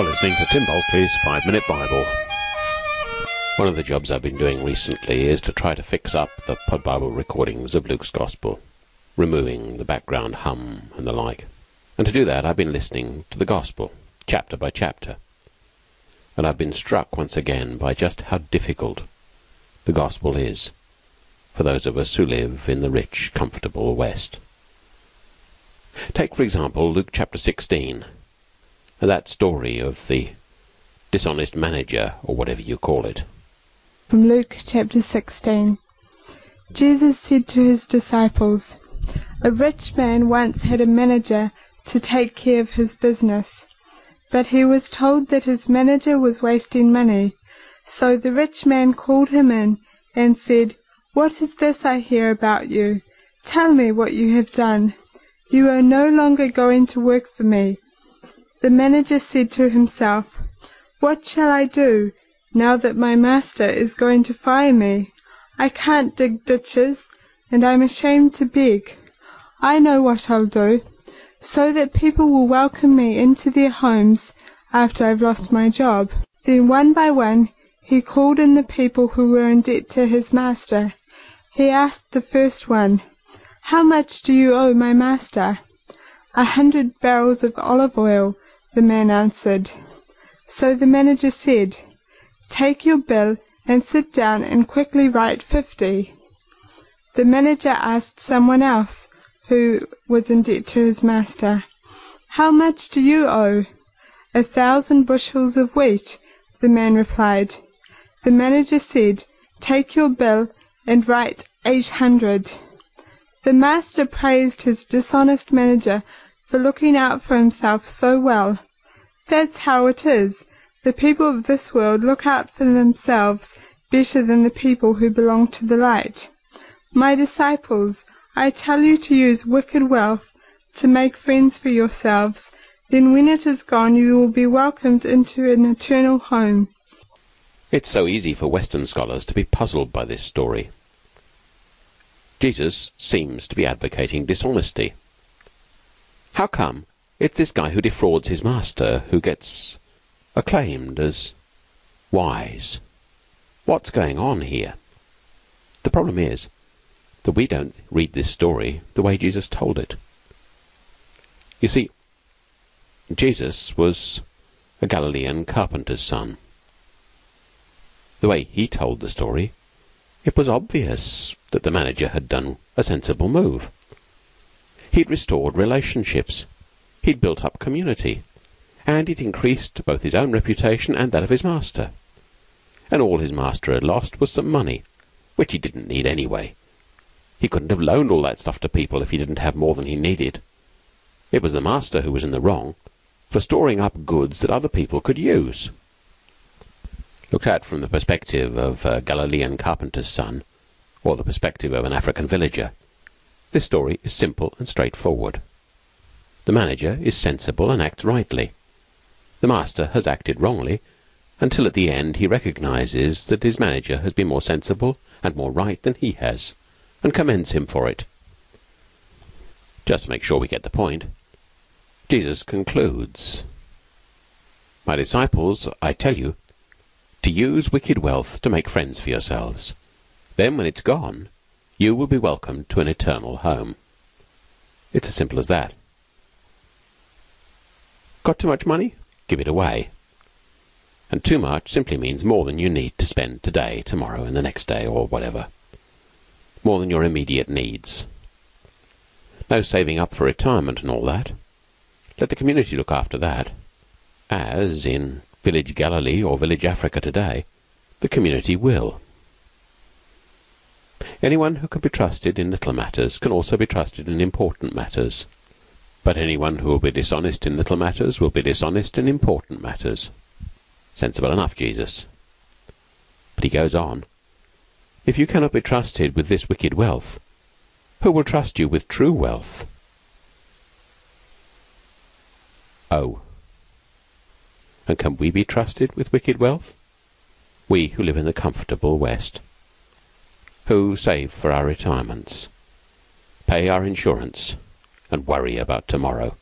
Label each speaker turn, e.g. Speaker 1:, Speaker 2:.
Speaker 1: You're listening to Tim Bulkeley's Five Minute Bible. One of the jobs I've been doing recently is to try to fix up the Pod Bible recordings of Luke's Gospel, removing the background hum and the like. And to do that, I've been listening to the Gospel, chapter by chapter. And I've been struck once again by just how difficult the Gospel is for those of us who live in the rich, comfortable West. Take, for example, Luke chapter 16 that story of the dishonest manager, or whatever you call it.
Speaker 2: From Luke chapter 16 Jesus said to his disciples, A rich man once had a manager to take care of his business, but he was told that his manager was wasting money. So the rich man called him in and said, What is this I hear about you? Tell me what you have done. You are no longer going to work for me the manager said to himself, What shall I do, now that my master is going to fire me? I can't dig ditches, and I'm ashamed to beg. I know what I'll do, so that people will welcome me into their homes after I've lost my job. Then one by one he called in the people who were in debt to his master. He asked the first one, How much do you owe my master? A hundred barrels of olive oil, the man answered. So the manager said, Take your bill and sit down and quickly write fifty. The manager asked someone else, who was in debt to his master, How much do you owe? A thousand bushels of wheat, the man replied. The manager said, Take your bill and write eight hundred. The master praised his dishonest manager for looking out for himself so well. That's how it is. The people of this world look out for themselves better than the people who belong to the light. My disciples, I tell you to use wicked wealth to make friends for yourselves. Then when it is gone you will be welcomed into an eternal home.
Speaker 1: It's so easy for Western scholars to be puzzled by this story. Jesus seems to be advocating dishonesty. How come it's this guy who defrauds his master who gets acclaimed as wise? What's going on here? The problem is that we don't read this story the way Jesus told it. You see, Jesus was a Galilean carpenter's son. The way he told the story, it was obvious that the manager had done a sensible move. He'd restored relationships. He'd built up community, and it increased both his own reputation and that of his master. And all his master had lost was some money, which he didn't need anyway. He couldn't have loaned all that stuff to people if he didn't have more than he needed. It was the master who was in the wrong for storing up goods that other people could use. Looked at from the perspective of a Galilean carpenter's son, or the perspective of an African villager, this story is simple and straightforward. The manager is sensible and acts rightly. The master has acted wrongly, until at the end he recognizes that his manager has been more sensible and more right than he has, and commends him for it. Just to make sure we get the point, Jesus concludes, My disciples, I tell you, to use wicked wealth to make friends for yourselves. Then, when it's gone, you will be welcomed to an eternal home. It's as simple as that. Got too much money? Give it away. And too much simply means more than you need to spend today, tomorrow, and the next day, or whatever. More than your immediate needs. No saving up for retirement and all that. Let the community look after that. As, in village Galilee or village Africa today, the community will. Anyone who can be trusted in little matters can also be trusted in important matters. But anyone who will be dishonest in little matters will be dishonest in important matters. Sensible enough, Jesus. But he goes on. If you cannot be trusted with this wicked wealth, who will trust you with true wealth? Oh. And can we be trusted with wicked wealth? We who live in the comfortable West who save for our retirements, pay our insurance, and worry about tomorrow.